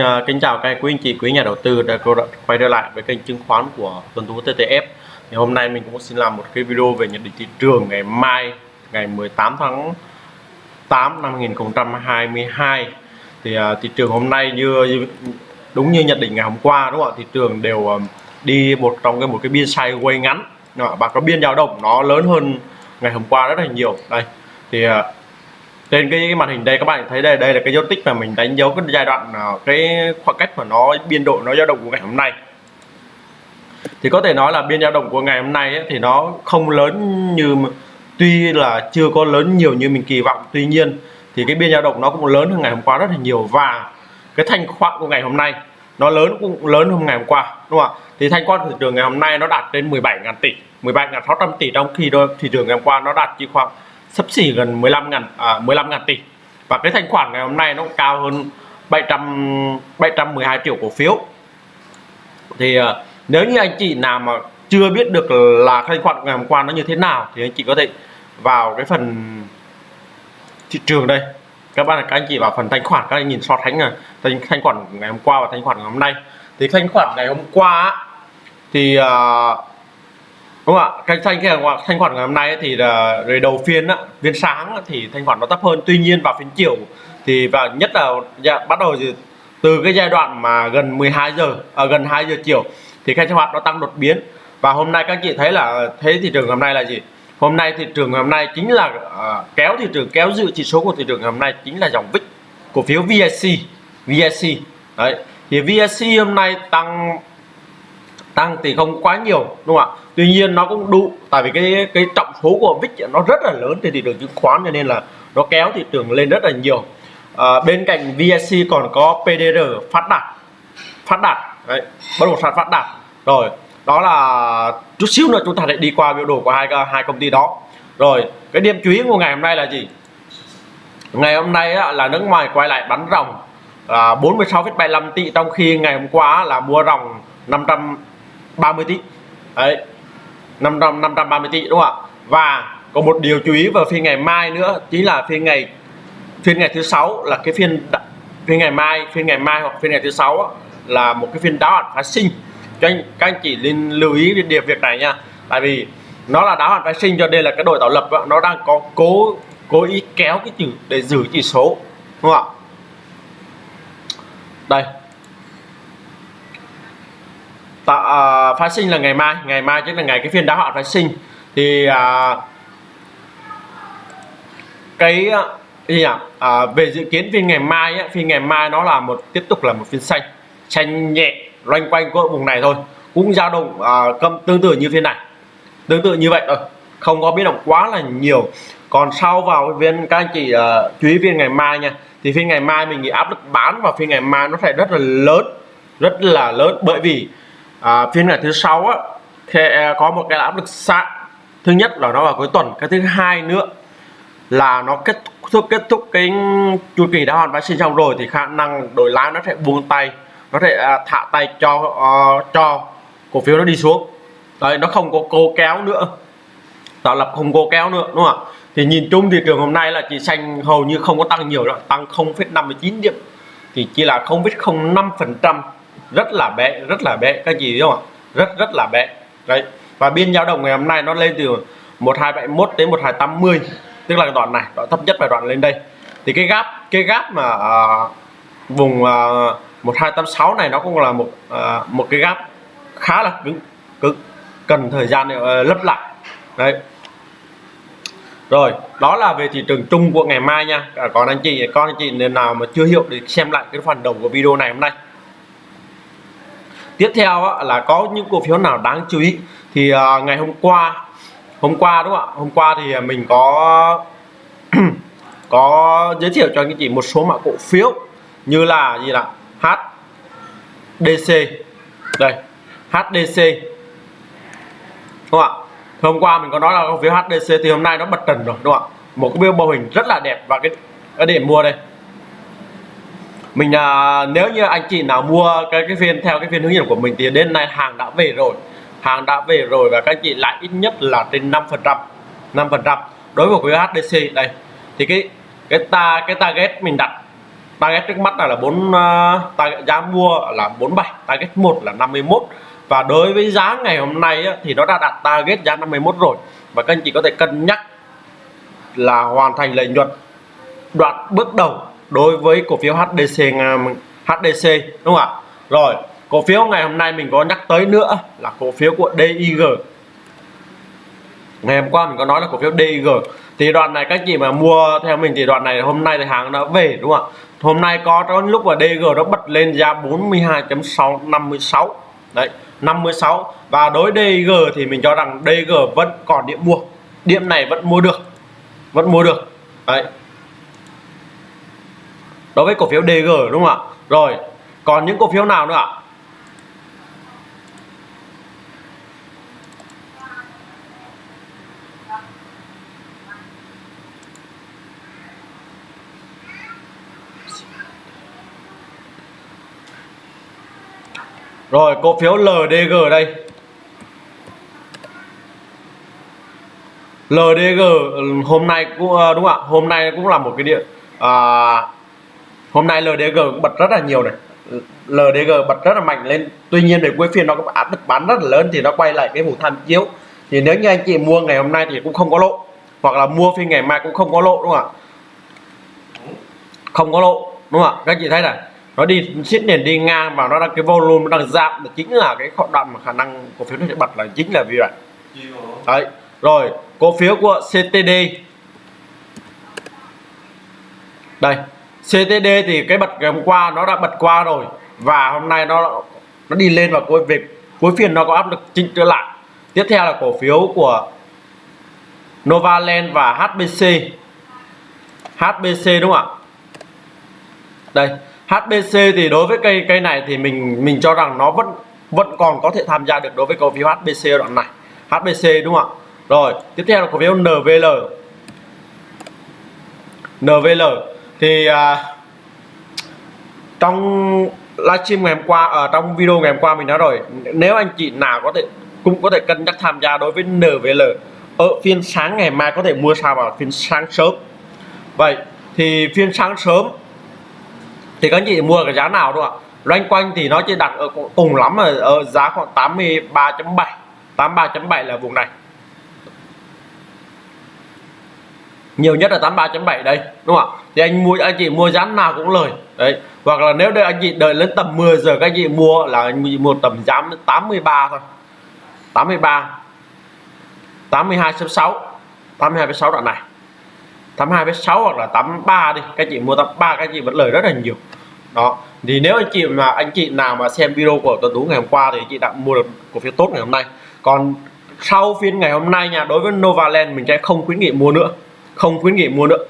À, kính chào các quý anh chị quý nhà đầu tư đã quay trở lại với kênh chứng khoán của Tuần Tú TTF thì hôm nay mình cũng xin làm một cái video về nhận định thị trường ngày mai ngày 18 tháng 8 năm 2022 thì à, thị trường hôm nay như đúng như nhận định ngày hôm qua đúng không ạ? Thị trường đều uh, đi một trong cái một cái biên sideways ngắn. Và có biên dao động nó lớn hơn ngày hôm qua rất là nhiều. Đây thì à, trên cái màn hình đây các bạn thấy đây đây là cái dấu tích mà mình đánh dấu cái giai đoạn cái khoảng cách mà nó biên độ nó dao động của ngày hôm nay. Thì có thể nói là biên dao động của ngày hôm nay ấy, thì nó không lớn như tuy là chưa có lớn nhiều như mình kỳ vọng. Tuy nhiên thì cái biên dao động nó cũng lớn hơn ngày hôm qua rất là nhiều. Và cái thanh khoản của ngày hôm nay nó lớn cũng lớn hơn ngày hôm qua đúng không ạ? Thì thanh khoản thị trường ngày hôm nay nó đạt đến 17.000 tỷ 17.600 tỷ trong khi đó thị trường ngày hôm qua nó đạt chỉ khoảng sấp xỉ gần 15 ngàn à, 15 ngàn tỷ. Và cái thanh khoản ngày hôm nay nó cao hơn 700 712 triệu cổ phiếu. Thì à, nếu như anh chị nào mà chưa biết được là thanh khoản ngày hôm qua nó như thế nào thì anh chị có thể vào cái phần thị trường đây. Các bạn các anh chị vào phần thanh khoản các anh nhìn so sánh là thanh, thanh khoản ngày hôm qua và thanh khoản ngày hôm nay. Thì thanh khoản ngày hôm qua thì uh, đúng không ạ? Cái thanh khoản thanh khoản ngày hôm nay thì là đầu phiên á phiên sáng thì thanh khoản nó thấp hơn. Tuy nhiên vào phiên chiều thì và nhất là dạ, bắt đầu thì từ cái giai đoạn mà gần 12 giờ à, gần 2 giờ chiều thì thanh khoản nó tăng đột biến. Và hôm nay các chị thấy là thế thị trường hôm nay là gì? Hôm nay thị trường hôm nay chính là uh, kéo thị trường kéo dự chỉ số của thị trường hôm nay chính là dòng VIX cổ phiếu VSC VSC đấy thì VSC hôm nay tăng tăng thì không quá nhiều đúng không ạ? Tuy nhiên nó cũng đủ tại vì cái cái trọng số của VIX nó rất là lớn trên thị trường chứng khoán cho nên là nó kéo thị trường lên rất là nhiều. À, bên cạnh VSC còn có PDR phát đạt. Phát đạt đấy, bất động sản phát đạt. Rồi đó là chút xíu nữa chúng ta sẽ đi qua biểu đồ của hai hai công ty đó. Rồi cái điểm chú ý của ngày hôm nay là gì? Ngày hôm nay á, là nước ngoài quay lại bắn ròng là 46,75 tỷ trong khi ngày hôm qua là mua ròng 500 30 tỷ. Đấy 500 530 tỷ, đúng không ạ? Và có một điều chú ý vào phiên ngày mai nữa, chính là phiên ngày phiên ngày thứ sáu là cái phiên phiên ngày mai, phiên ngày mai hoặc phiên ngày thứ sáu là một cái phiên đáo hạn phái sinh. Cho anh, các anh chị nên lưu ý đến điều việc này nha. Tại vì nó là đáo hạn phái sinh cho nên là cái đội tạo lập nó đang có cố cố ý kéo cái chữ, để giữ chỉ số, đúng không ạ? Đây. Tạo à, à, phái sinh là ngày mai. Ngày mai chính là ngày cái phiên đáo hạn phái sinh. Thì à, cái gì nhỉ? À, về dự kiến phiên ngày mai á, phiên ngày mai nó là một tiếp tục là một phiên xanh. Xanh nhẹ loanh quanh của vùng này thôi. Cũng dao động à, cầm tương tự như phiên này. Tương tự như vậy thôi. Không có biến động quá là nhiều. Còn sau vào viên các anh chị uh, chú ý phiên ngày mai nha. Thì phiên ngày mai mình nghĩ áp lực bán vào phiên ngày mai nó sẽ rất là lớn. Rất là lớn bởi vì à, phiên ngày thứ sáu á thì à, có một cái áp lực xạ. Thứ nhất là nó vào cuối tuần cái thứ hai nữa là nó kết thúc kết thúc cái chu kỳ đã hoàn sinh xong rồi thì khả năng đổi lái nó sẽ buông tay nó sẽ à, thả tay cho uh, cho cổ phiếu nó đi xuống. Đấy nó không có cố kéo nữa. Tạo lập không cố kéo nữa đúng không ạ? Thì nhìn chung thị trường hôm nay là chỉ xanh hầu như không có tăng nhiều đâu tăng 0,59 điểm. Thì chỉ là 0,05 phần trăm rất là bé rất là bé các chị biết không ạ? Rất rất là bé. Đấy và biên dao động ngày hôm nay nó lên từ 1271 đến 1280 tức là đoạn này đoạn thấp nhất là đoạn lên đây. Thì cái gap cái gap mà uh, vùng à, uh, 1286 này nó cũng là một uh, một cái gap khá là cứng cứng cần thời gian để uh, lấp lại. Đấy. Rồi đó là về thị trường chung của ngày mai nha. Còn anh chị con anh chị nào mà chưa hiểu thì xem lại cái phần đầu của video này hôm nay tiếp theo là có những cổ phiếu nào đáng chú ý. Thì uh, ngày hôm qua hôm qua đúng không ạ? Hôm qua thì mình có có giới thiệu cho anh chị một số mã cổ phiếu như là gì là HDC đây HDC đúng không ạ? Hôm qua mình có nói là cổ phiếu HDC thì hôm nay nó bật trần rồi đúng không ạ? Một cái biểu mô hình rất là đẹp và cái cái điểm mua đây mình à, nếu như anh chị nào mua cái cái phiên theo cái phiên hướng dẫn của mình thì đến nay hàng đã về rồi. Hàng đã về rồi và các anh chị lại ít nhất là trên 5 phần trăm 5 phần trăm. Đối với cái HDC đây thì cái cái ta cái target mình đặt target trước mắt là là 4 uh, target giá mua là 47 target 1 là 51 và đối với giá ngày hôm nay á, thì nó đã đặt target giá 51 rồi. Và các anh chị có thể cân nhắc là hoàn thành lợi nhuận đoạn bước đầu đối với cổ phiếu HDC HDC đúng không ạ? Rồi, cổ phiếu ngày hôm nay mình có nhắc tới nữa là cổ phiếu của DIG ngày hôm qua mình có nói là cổ phiếu DIG thì đoạn này các chị mà mua theo mình thì đoạn này hôm nay thì hàng đã về, đúng không ạ? Hôm nay có có lúc mà DG nó bật lên ra 42.656 đấy 56 và đối DG thì mình cho rằng DG vẫn còn điểm mua. Điểm này vẫn mua được. Vẫn mua được. Đấy đối với cổ phiếu DG đúng không ạ? Rồi còn những cổ phiếu nào nữa ạ? Rồi cổ phiếu LDG đây. LDG hôm nay cũng à, đúng không ạ? Hôm nay cũng là một cái điện à, hôm nay LDG cũng bật rất là nhiều này. LDG bật rất là mạnh lên. Tuy nhiên về cuối phiên nó có áp lực bán rất là lớn thì nó quay lại cái vùng tham chiếu. Thì nếu như anh chị mua ngày hôm nay thì cũng không có lộ. Hoặc là mua phiên ngày mai cũng không có lộ, đúng không ạ? Không có lộ, đúng không ạ? Các chị thấy này, nó đi xiết nền đi ngang và nó đang, cái volume nó đang giảm. Là chính là cái đoạn mà khả năng cổ phiếu nó sẽ bật là chính là vì vậy. Đấy, rồi, cổ phiếu của CTD đây. CTD thì cái bật ngày hôm qua nó đã bật qua rồi và hôm nay nó nó đi lên và cuối việc cuối phiên nó có áp lực chỉnh trở lại. Tiếp theo là cổ phiếu của Novaland và HBC HBC đúng không ạ? Đây HBC thì đối với cây cây này thì mình mình cho rằng nó vẫn vẫn còn có thể tham gia được đối với cổ phiếu HBC đoạn này. HBC đúng không ạ? Rồi, tiếp theo là cổ phiếu NVL NVL thì à, trong livestream ngày hôm qua ở à, trong video ngày hôm qua mình nói rồi nếu anh chị nào có thể cũng có thể cân nhắc tham gia đối với NVL ở ờ, phiên sáng ngày mai có thể mua sao vào phiên sáng sớm. Vậy thì phiên sáng sớm thì các anh chị mua cái giá nào đúng không ạ? Loanh quanh thì nó chỉ đặt ở cùng lắm ở, ở ờ, giá khoảng 83.7 83.7 là vùng này. Nhiều nhất là 83.7 đây, đúng không ạ? Thì anh mua, anh chị mua giá nào cũng lời. Đấy. Hoặc là nếu đây anh chị đợi đến tầm 10 giờ các anh chị mua là anh chị mua tầm giá 83 thôi. 83 82.6 82.6 đoạn này. 82.6 hoặc là 83 đi, các chị mua 83 các chị vẫn lời rất là nhiều. Đó. Thì nếu anh chị mà, anh chị nào mà xem video của tuần tú ngày hôm qua thì chị đã mua được cổ phiếu tốt ngày hôm nay. Còn sau phiên ngày hôm nay nha, đối với Novaland mình sẽ không khuyến nghị mua nữa không khuyến nghị mua nữa.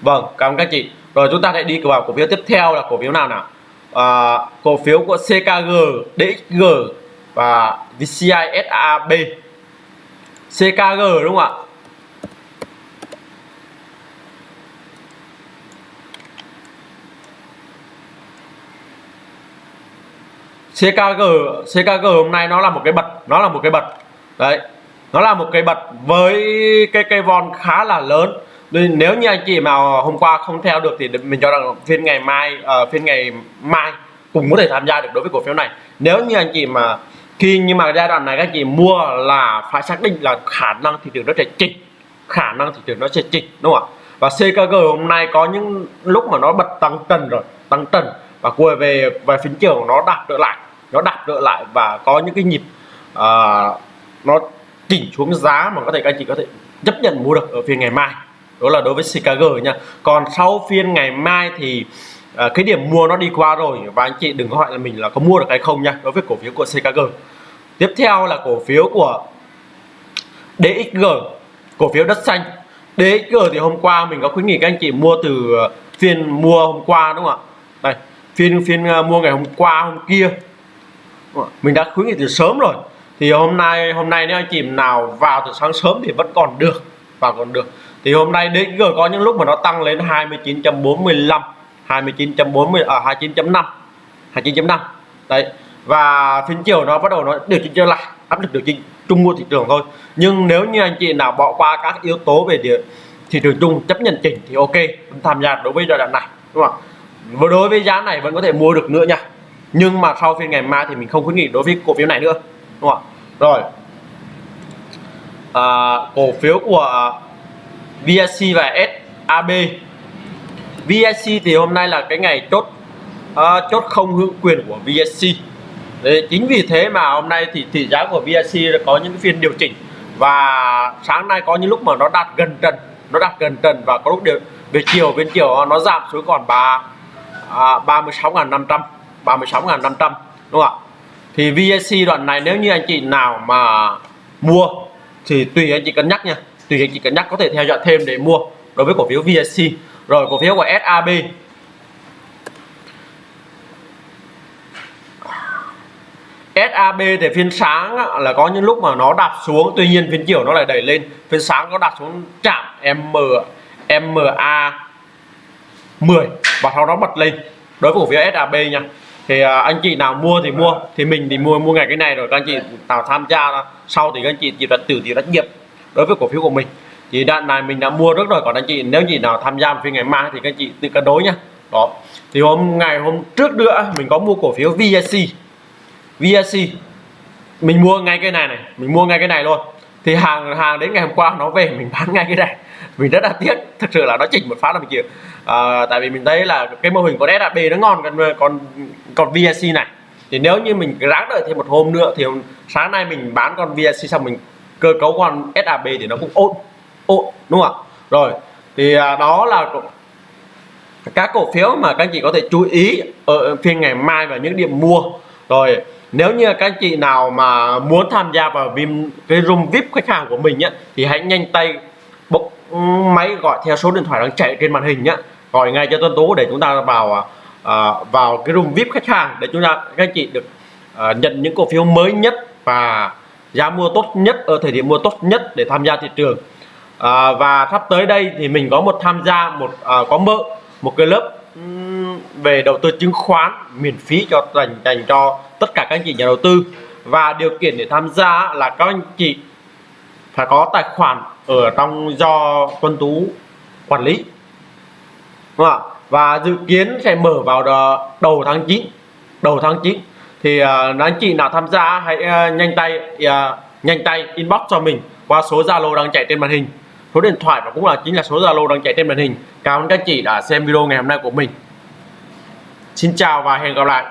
Vâng cảm ơn các chị. Rồi chúng ta sẽ đi vào cổ phiếu tiếp theo là cổ phiếu nào nào? À, cổ phiếu của CKG DXG và VCISAB CKG đúng không ạ? CKG CKG hôm nay nó là một cái bật nó là một cái bật. Đấy nó là một cây bật với cái cây von khá là lớn. Nên nếu như anh chị mà hôm qua không theo được thì mình cho rằng phiên ngày mai uh, phiên ngày mai cũng có thể tham gia được đối với cổ phiếu này. Nếu như anh chị mà khi nhưng mà giai đoạn này các chị mua là phải xác định là khả năng thị trường nó sẽ chỉnh khả năng thị trường nó sẽ chỉnh đúng không ạ? Và CKG hôm nay có những lúc mà nó bật tăng trần rồi tăng trần và quay về về phiên chiều nó đạt trở lại nó đạt trở lại và có những cái nhịp uh, nó chỉnh xuống giá mà có thể các anh chị có thể chấp nhận mua được ở phiên ngày mai. Đó là đối với CKG nha. Còn sau phiên ngày mai thì à, cái điểm mua nó đi qua rồi và anh chị đừng có hỏi là mình là có mua được hay không nha đối với cổ phiếu của CKG tiếp theo là cổ phiếu của DXG cổ phiếu đất xanh. DXG thì hôm qua mình có khuyến nghị các anh chị mua từ à, phiên mua hôm qua đúng không ạ? Đây phiên phiên à, mua ngày hôm qua hôm kia. Mình đã khuyến nghị từ sớm rồi thì hôm nay hôm nay nếu anh chị nào vào từ sáng sớm thì vẫn còn được và còn được. Thì hôm nay DXG có những lúc mà nó tăng lên 29.45 29.40 ở à, 29.5 29.5 đấy và phiên chiều nó bắt đầu nó điều chỉnh trở lại áp lực điều chỉnh trung mua thị trường thôi. Nhưng nếu như anh chị nào bỏ qua các yếu tố về địa thị trường chung chấp nhận chỉnh thì ok tham gia đối với giai đoạn này đúng không và đối với giá này vẫn có thể mua được nữa nha. Nhưng mà sau phiên ngày mai thì mình không khuyến nghị đối với cổ phiếu này nữa đúng không ạ? Rồi. À, cổ phiếu của VSC và SAB VSC thì hôm nay là cái ngày chốt à, chốt không hưởng quyền của VSC Đấy, chính vì thế mà hôm nay thì tỷ giá của VSC có những phiên điều chỉnh. Và sáng nay có những lúc mà nó đạt gần trần nó đạt gần trần và có lúc điều về chiều bên chiều nó giảm xuống còn ba à, 36.500 36.500 đúng không ạ? Thì VSC đoạn này nếu như anh chị nào mà mua, thì tùy anh chị cân nhắc nha. Tùy anh chị cân nhắc có thể theo dõi thêm để mua đối với cổ phiếu VSC rồi, cổ phiếu của SAB SAB thì phiên sáng là có những lúc mà nó đạp xuống, tuy nhiên phiên chiều nó lại đẩy lên. Phiên sáng nó đạp xuống chạm M MA 10 và sau đó bật lên. Đối với cổ phiếu SAB nha thì à, anh chị nào mua thì mua thì mình thì mua mua ngày cái này rồi các anh chị nào tham gia sau thì các anh chị chỉ đặt từ thì trách nhiệm đối với cổ phiếu của mình. Thì đoạn này mình đã mua rất rồi còn anh chị nếu chị nào tham gia phiên ngày mai thì các anh chị tự cân đối nhá. Đó. Thì hôm ngày hôm trước nữa mình có mua cổ phiếu VSC VSC mình mua ngay cái này này mình mua ngay cái này luôn. Thì hàng hàng đến ngày hôm qua nó về mình bán ngay cái này mình rất là tiếc thật sự là nó chỉnh một phát là mình chịu. À, tại vì mình thấy là cái mô hình của SAP nó ngon còn còn còn VSC này. Thì nếu như mình ráng đợi thêm một hôm nữa thì sáng nay mình bán con VSC xong mình cơ cấu con SAP thì nó cũng ổn ổn đúng không ạ? Rồi thì à, đó là các cổ phiếu mà các anh chị có thể chú ý ở phiên ngày mai và những điểm mua. Rồi nếu như các anh chị nào mà muốn tham gia vào vim cái room vip khách hàng của mình nhé thì hãy nhanh tay bốc máy gọi theo số điện thoại đang chạy trên màn hình nhé gọi ngay cho Tuấn Tú để chúng ta vào à, à, vào cái room vip khách hàng để chúng ta các anh chị được à, nhận những cổ phiếu mới nhất và giá mua tốt nhất ở thời điểm mua tốt nhất để tham gia thị trường. À, và sắp tới đây thì mình có một tham gia một à, có mơ một cái lớp về đầu tư chứng khoán miễn phí cho dành dành cho tất cả các anh chị nhà đầu tư. Và điều kiện để tham gia là các anh chị phải có tài khoản ở trong do Tuân Tú quản lý. Đúng không? và dự kiến sẽ mở vào đầu tháng 9 đầu tháng 9 thì uh, anh chị nào tham gia hãy uh, nhanh tay uh, nhanh tay inbox cho mình qua số Zalo đang chạy trên màn hình. Số điện thoại và cũng là chính là số Zalo đang chạy trên màn hình. Cảm ơn các chị đã xem video ngày hôm nay của mình. Xin chào và hẹn gặp lại.